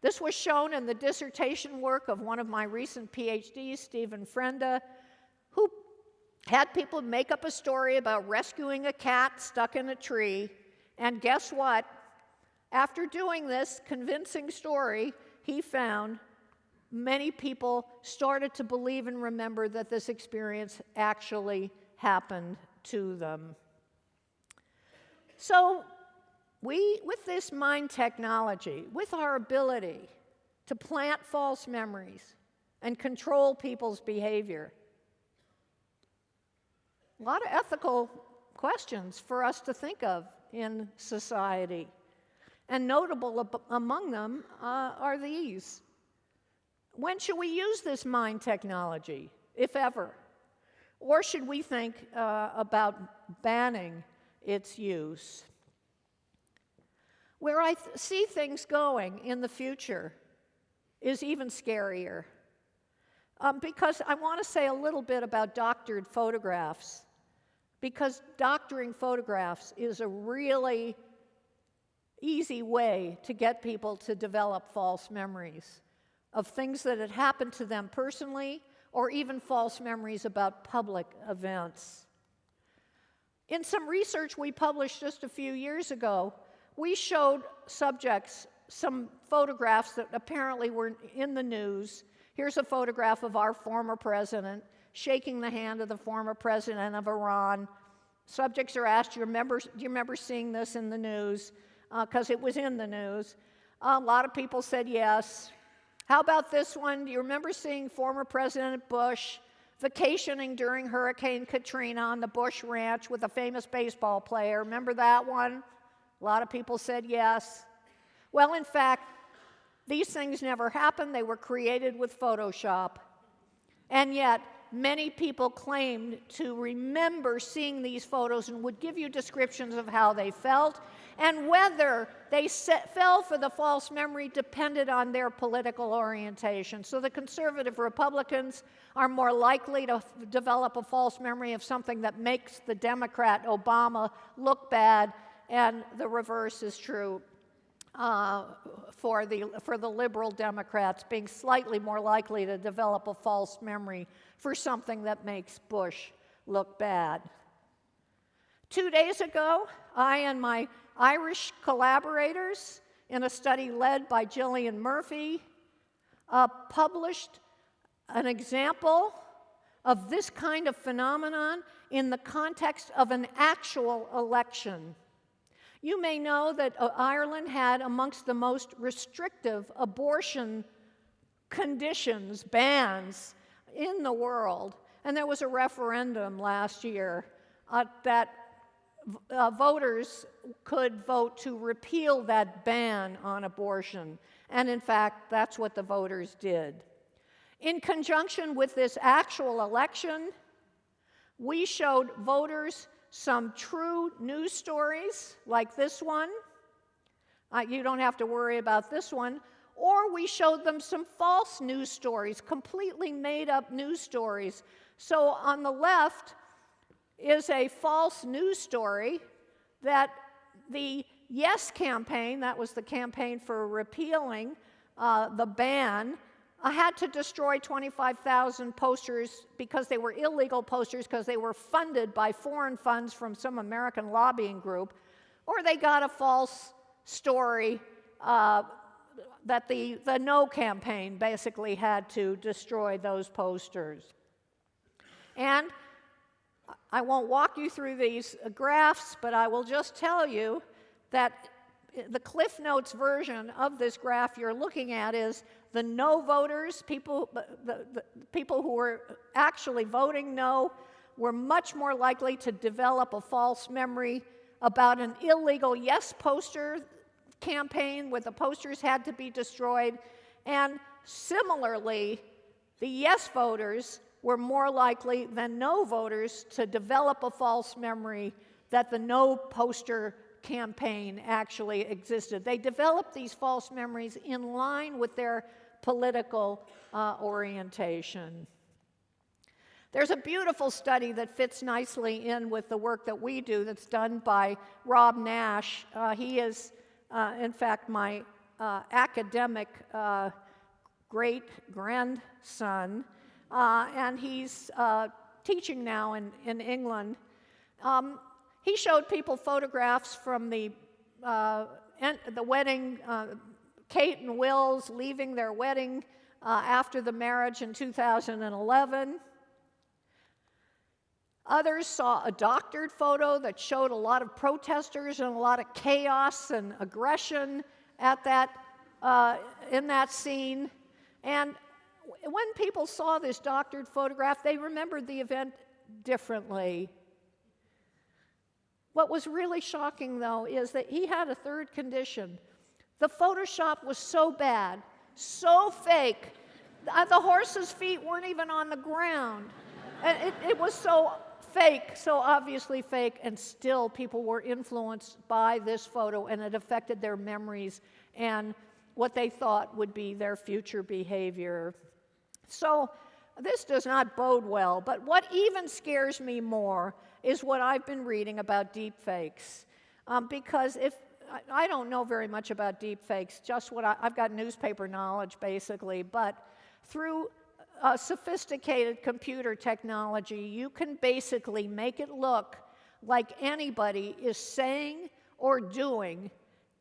This was shown in the dissertation work of one of my recent PhDs, Steven Frenda, who had people make up a story about rescuing a cat stuck in a tree. And guess what? After doing this convincing story, he found many people started to believe and remember that this experience actually happened to them. So, we, with this mind technology, with our ability to plant false memories and control people's behavior, a lot of ethical questions for us to think of in society. And notable among them uh, are these. When should we use this mind technology, if ever? Or should we think uh, about banning its use? Where I th see things going in the future is even scarier. Um, because I want to say a little bit about doctored photographs. Because doctoring photographs is a really easy way to get people to develop false memories of things that had happened to them personally or even false memories about public events. In some research we published just a few years ago, we showed subjects some photographs that apparently were in the news. Here's a photograph of our former president shaking the hand of the former president of Iran. Subjects are asked, do you remember, do you remember seeing this in the news? Because uh, it was in the news. a lot of people said yes. How about this one? Do you remember seeing former President Bush vacationing during Hurricane Katrina on the Bush Ranch with a famous baseball player? Remember that one? A lot of people said yes. Well, in fact, these things never happened. They were created with Photoshop. And yet, many people claimed to remember seeing these photos and would give you descriptions of how they felt and whether they set, fell for the false memory depended on their political orientation. So the conservative Republicans are more likely to develop a false memory of something that makes the Democrat Obama look bad, and the reverse is true. Uh, for, the, for the liberal Democrats being slightly more likely to develop a false memory for something that makes Bush look bad. Two days ago, I and my Irish collaborators in a study led by Gillian Murphy uh, published an example of this kind of phenomenon in the context of an actual election. You may know that uh, Ireland had amongst the most restrictive abortion conditions, bans in the world. And there was a referendum last year uh, that uh, voters could vote to repeal that ban on abortion. And in fact, that's what the voters did. In conjunction with this actual election, we showed voters some true news stories like this one. Uh, you don't have to worry about this one. Or we showed them some false news stories, completely made up news stories. So on the left is a false news story that the Yes campaign, that was the campaign for repealing uh, the ban, uh, had to destroy 25,000 posters because they were illegal posters because they were funded by foreign funds from some American lobbying group, or they got a false story uh, that the, the No campaign basically had to destroy those posters. And I won't walk you through these graphs, but I will just tell you that the Cliff Notes version of this graph you're looking at is the no voters, people, the, the people who were actually voting no, were much more likely to develop a false memory about an illegal yes poster campaign where the posters had to be destroyed. And similarly, the yes voters were more likely than no voters to develop a false memory that the no poster campaign actually existed. They developed these false memories in line with their political uh, orientation. There's a beautiful study that fits nicely in with the work that we do that's done by Rob Nash. Uh, he is, uh, in fact, my uh, academic uh, great grandson, uh, and he's teaching now in, in England. Um, he showed people photographs from the, uh, the wedding, uh, Kate and Will's leaving their wedding uh, after the marriage in 2011. Others saw a doctored photo that showed a lot of protesters and a lot of chaos and aggression at that, uh, in that scene. And when people saw this doctored photograph, they remembered the event differently. What was really shocking, though, is that he had a third condition. The Photoshop was so bad, so fake, uh, the horse's feet weren't even on the ground. And it, it was so fake, so obviously fake, and still people were influenced by this photo, and it affected their memories and what they thought would be their future behavior. So, this does not bode well, but what even scares me more is what I've been reading about deepfakes. Um, because if I, don't know very much about deepfakes, just what I, have got newspaper knowledge basically, but through a sophisticated computer technology, you can basically make it look like anybody is saying or doing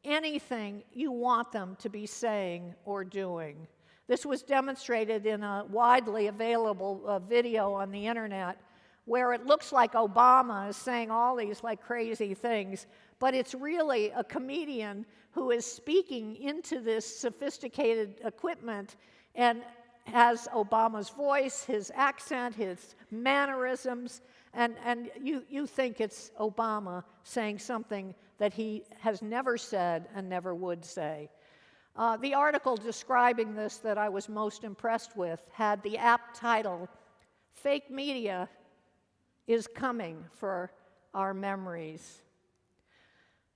anything you want them to be saying or doing. This was demonstrated in a widely available uh, video on the internet where it looks like Obama is saying all these like crazy things, but it's really a comedian who is speaking into this sophisticated equipment and has Obama's voice, his accent, his mannerisms, and, and you, you think it's Obama saying something that he has never said and never would say. Uh, the article describing this that I was most impressed with had the apt title, Fake Media is coming for our memories.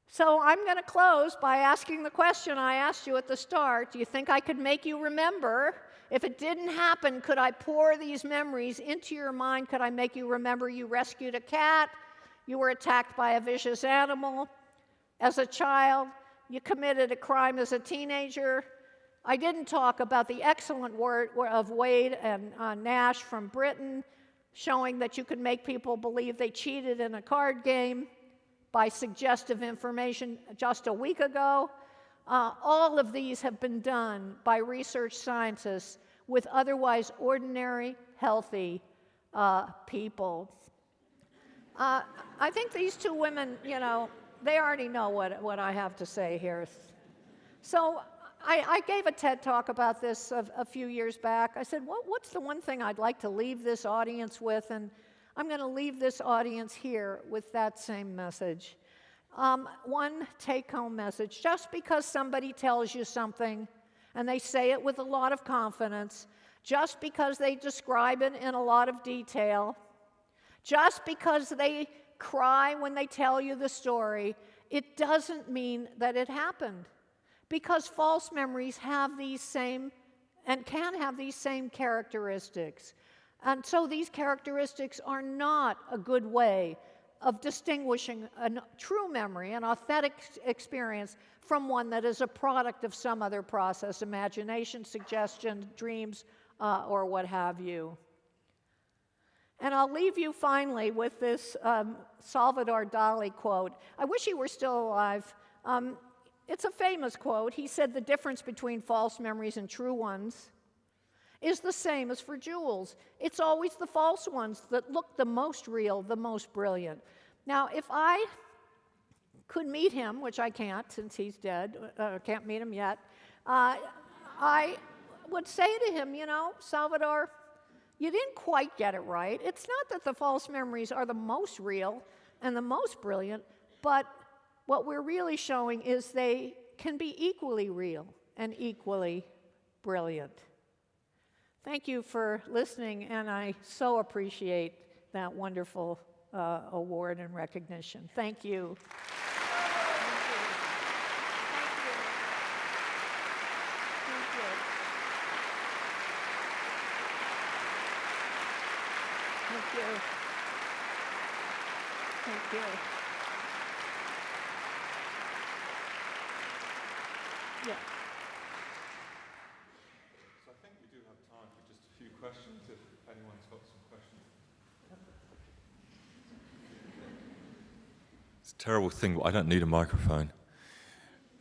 So I'm going to close by asking the question I asked you at the start. Do you think I could make you remember? If it didn't happen, could I pour these memories into your mind? Could I make you remember you rescued a cat? You were attacked by a vicious animal as a child? You committed a crime as a teenager? I didn't talk about the excellent work of Wade and uh, Nash from Britain showing that you could make people believe they cheated in a card game by suggestive information just a week ago. Uh, all of these have been done by research scientists with otherwise ordinary, healthy uh, people. Uh, I think these two women, you know, they already know what, what I have to say here. So I, I, gave a TED talk about this a, a few years back. I said, what, What's the one thing I'd like to leave this audience with? And I'm going to leave this audience here with that same message. Um, one take home message just because somebody tells you something and they say it with a lot of confidence, just because they describe it in a lot of detail, just because they cry when they tell you the story, it doesn't mean that it happened. Because false memories have these same and can have these same characteristics. And so these characteristics are not a good way of distinguishing a true memory, an authentic experience, from one that is a product of some other process, imagination, suggestion, dreams, uh, or what have you. And I'll leave you finally with this um, Salvador Dali quote. I wish he were still alive. Um, it's a famous quote. He said, The difference between false memories and true ones is the same as for jewels. It's always the false ones that look the most real, the most brilliant. Now, if I could meet him, which I can't since he's dead, uh, can't meet him yet, uh, I would say to him, you know, Salvador, you didn't quite get it right. It's not that the false memories are the most real and the most brilliant, but what we're really showing is they can be equally real and equally brilliant. Thank you for listening, and I so appreciate that wonderful uh, award and recognition. Thank you. Thank you. Thank you. Yeah. So I think we do have time for just a few questions, if anyone's got some questions. It's a terrible thing, but I don't need a microphone.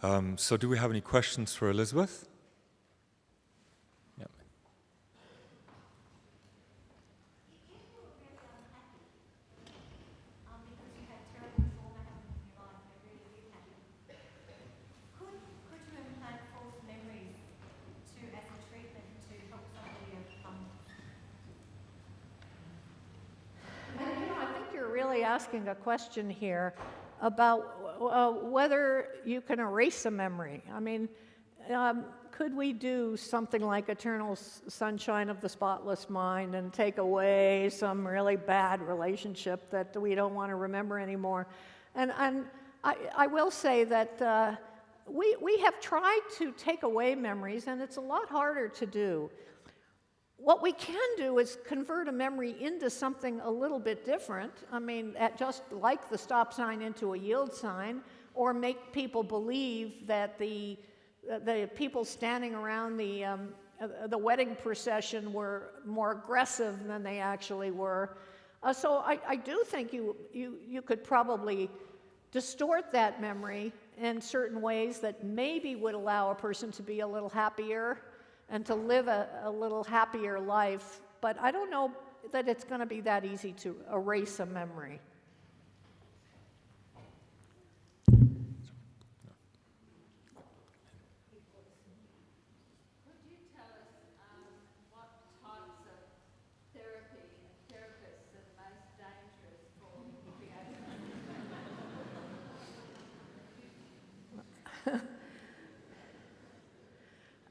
Um, so do we have any questions for Elizabeth? Yep. really asking a question here about uh, whether you can erase a memory. I mean, um, could we do something like Eternal Sunshine of the Spotless Mind and take away some really bad relationship that we don't want to remember anymore? And, and I, I will say that uh, we, we have tried to take away memories, and it's a lot harder to do. What we can do is convert a memory into something a little bit different. I mean, just like the stop sign into a yield sign, or make people believe that the, the people standing around the, um, uh, the wedding procession were more aggressive than they actually were. Uh, so I, I do think you, you, you could probably distort that memory in certain ways that maybe would allow a person to be a little happier and to live a, a little happier life. But I don't know that it's going to be that easy to erase a memory.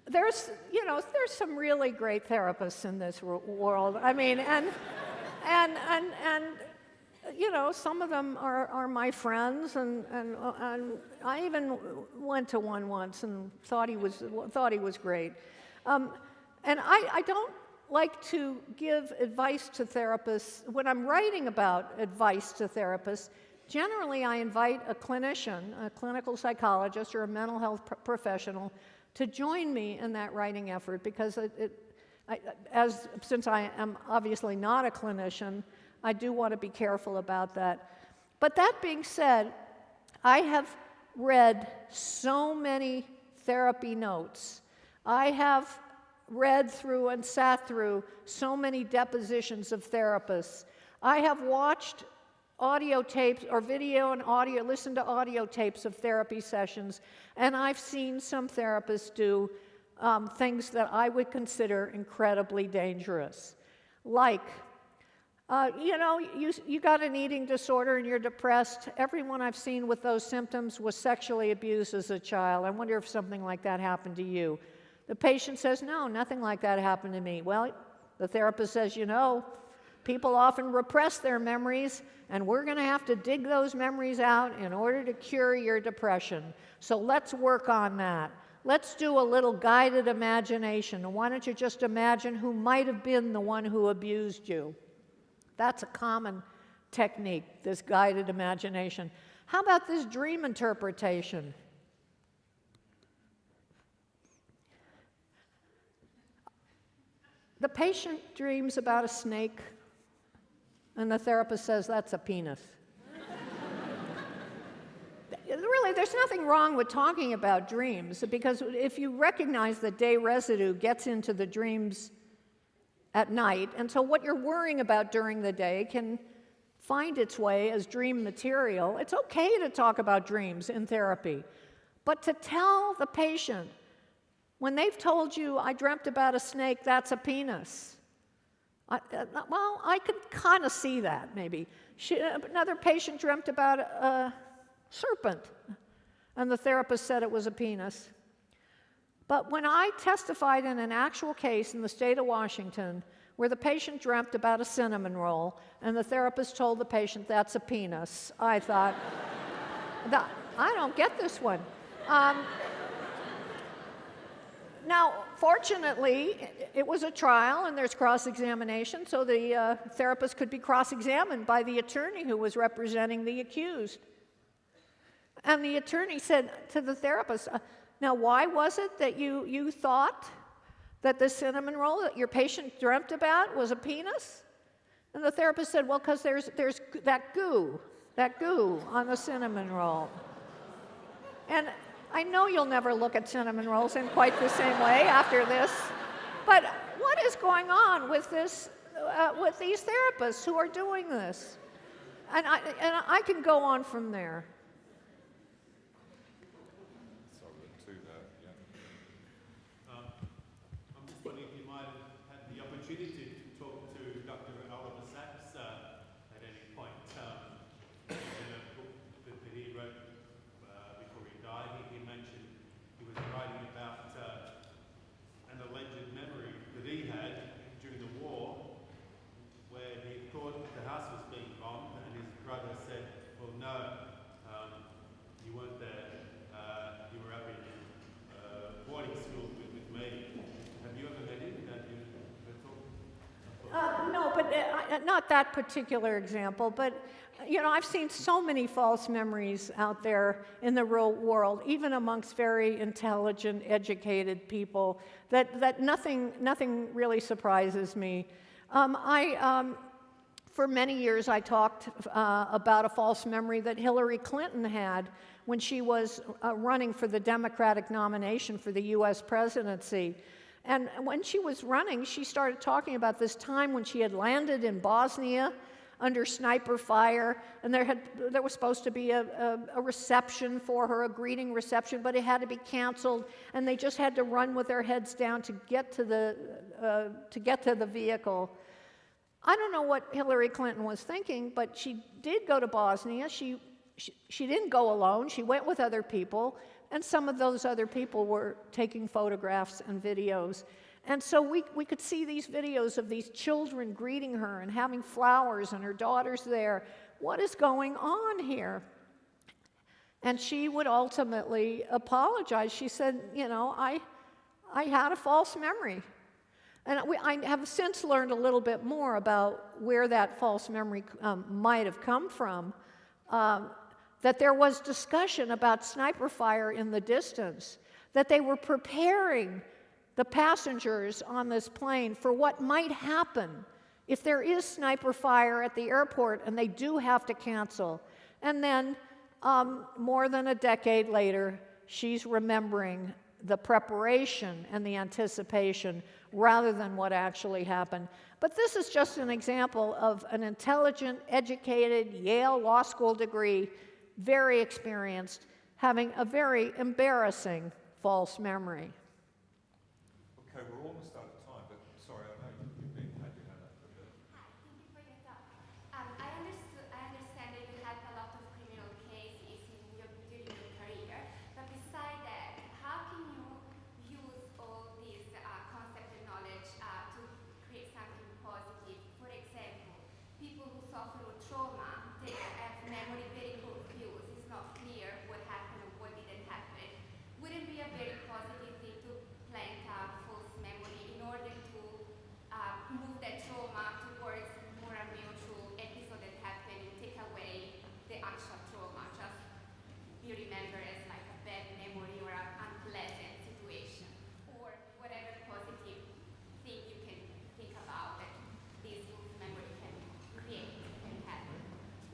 There's, you know, there's some really great therapists in this world. I mean, and, and, and, and, you know, some of them are, are my friends, and, and, and I even went to one once and thought he was, thought he was great. Um, and I, I don't like to give advice to therapists. When I'm writing about advice to therapists, generally I invite a clinician, a clinical psychologist, or a mental health professional to join me in that writing effort because it, it I, as, since I am obviously not a clinician, I do want to be careful about that. But that being said, I have read so many therapy notes. I have read through and sat through so many depositions of therapists. I have watched audio tapes or video and audio, listen to audio tapes of therapy sessions, and I've seen some therapists do um, things that I would consider incredibly dangerous. Like, uh, you know, you, you got an eating disorder and you're depressed. Everyone I've seen with those symptoms was sexually abused as a child. I wonder if something like that happened to you. The patient says, No, nothing like that happened to me. Well, the therapist says, You know, People often repress their memories, and we're going to have to dig those memories out in order to cure your depression. So let's work on that. Let's do a little guided imagination. Why don't you just imagine who might have been the one who abused you? That's a common technique, this guided imagination. How about this dream interpretation? The patient dreams about a snake, and the therapist says that's a penis. really, there's nothing wrong with talking about dreams because if you recognize that day residue gets into the dreams at night, and so what you're worrying about during the day can find its way as dream material, it's okay to talk about dreams in therapy. But to tell the patient when they've told you, I dreamt about a snake, that's a penis. I, uh, well, I could kind of see that maybe. She, uh, another patient dreamt about a serpent, and the therapist said it was a penis. But when I testified in an actual case in the state of Washington, where the patient dreamt about a cinnamon roll, and the therapist told the patient that's a penis, I thought, [laughs] I don't get this one. Um, now, fortunately, it was a trial and there's cross examination, so the uh, therapist could be cross examined by the attorney who was representing the accused. And the attorney said to the therapist, uh, Now, why was it that you, you thought that the cinnamon roll that your patient dreamt about was a penis? And the therapist said, Well, because there's, there's that goo, that goo on the cinnamon roll. And I know you'll never look at cinnamon rolls in quite the same way after this, but what is going on with this, uh, with these therapists who are doing this? And I, and I can go on from there. Not that particular example, but you know, I've seen so many false memories out there in the real world, even amongst very intelligent, educated people, that, that nothing, nothing really surprises me. Um, I, um, for many years, I talked uh, about a false memory that Hillary Clinton had when she was uh, running for the Democratic nomination for the US presidency. And when she was running, she started talking about this time when she had landed in Bosnia under sniper fire, and there, had, there was supposed to be a, a, a, reception for her, a greeting reception, but it had to be canceled, and they just had to run with their heads down to get to the, uh, to get to the vehicle. I don't know what Hillary Clinton was thinking, but she did go to Bosnia. She, she, she didn't go alone, she went with other people. And some of those other people were taking photographs and videos. And so we, we could see these videos of these children greeting her and having flowers and her daughters there. What is going on here? And she would ultimately apologize. She said, You know, I, I had a false memory. And we, I have since learned a little bit more about where that false memory um, might have come from. Um, that there was discussion about sniper fire in the distance, that they were preparing the passengers on this plane for what might happen if there is sniper fire at the airport and they do have to cancel. And then, um, more than a decade later, she's remembering the preparation and the anticipation rather than what actually happened. But this is just an example of an intelligent, educated Yale Law School degree very experienced, having a very embarrassing false memory. Okay, we're almost out of time, but sorry, I know you've been had your hand up for a bit. Hi, thank you for your talk. Um, I, understood, I understand that you had a lot of criminal cases in your, during your career, but besides that, how can you use all these uh, concept and knowledge uh, to create something positive? For example,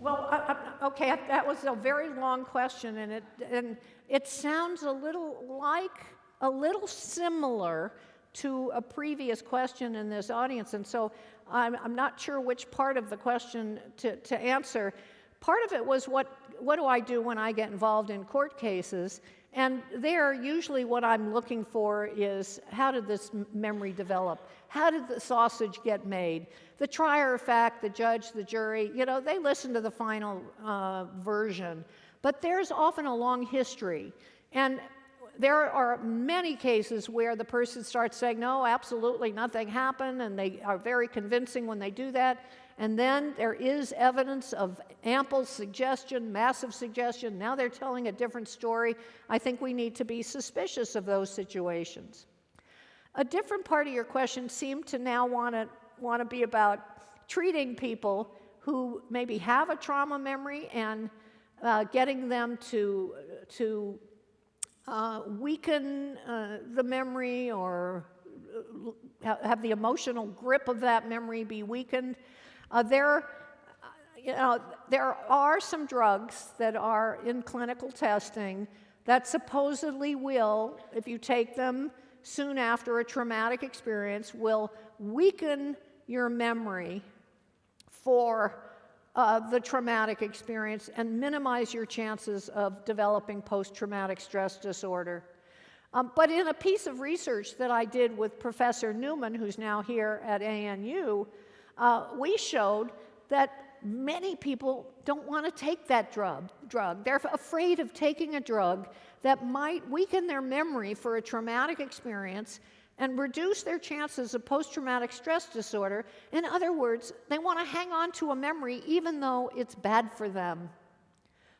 Well, I- I- okay, that was a very long question, and it, and it sounds a little like, a little similar to a previous question in this audience, and so I'm, I'm not sure which part of the question to, to answer. Part of it was what, what do I do when I get involved in court cases? And there, usually what I'm looking for is how did this memory develop? How did the sausage get made? The trier of fact, the judge, the jury, you know, they listen to the final uh, version. But there's often a long history. And there are many cases where the person starts saying, no, absolutely nothing happened, and they are very convincing when they do that. And then there is evidence of ample suggestion, massive suggestion. Now they're telling a different story. I think we need to be suspicious of those situations. A different part of your question seemed to now want to want to be about treating people who maybe have a trauma memory and uh, getting them to to uh, weaken uh, the memory or uh, have the emotional grip of that memory be weakened. Uh, there, uh, you know, there are some drugs that are in clinical testing that supposedly will, if you take them soon after a traumatic experience, will weaken your memory for uh, the traumatic experience and minimize your chances of developing post traumatic stress disorder. Um, but in a piece of research that I did with Professor Newman, who's now here at ANU, uh, we showed that many people don't want to take that drug, drug. They're afraid of taking a drug that might weaken their memory for a traumatic experience and reduce their chances of post traumatic stress disorder. In other words, they want to hang on to a memory even though it's bad for them.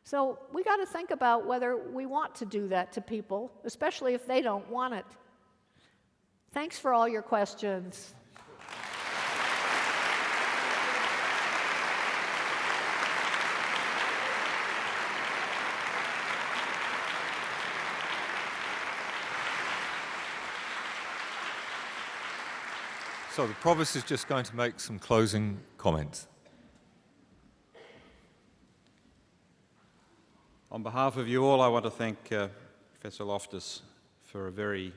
So we got to think about whether we want to do that to people, especially if they don't want it. Thanks for all your questions. So the provost is just going to make some closing comments. On behalf of you all, I want to thank uh, Professor Loftus for a very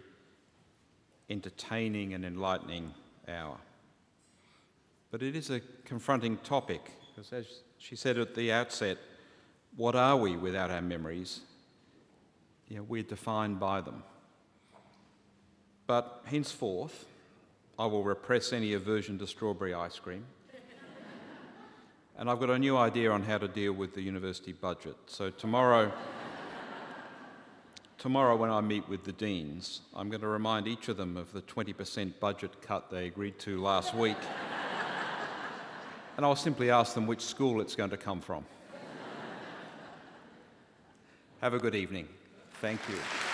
entertaining and enlightening hour. But it is a confronting topic, because as she said at the outset, what are we without our memories? You know, we're defined by them. But henceforth, I will repress any aversion to strawberry ice cream. And I've got a new idea on how to deal with the university budget. So tomorrow, tomorrow when I meet with the deans, I'm going to remind each of them of the 20% budget cut they agreed to last week. and I'll simply ask them which school it's going to come from. Have a good evening. Thank you.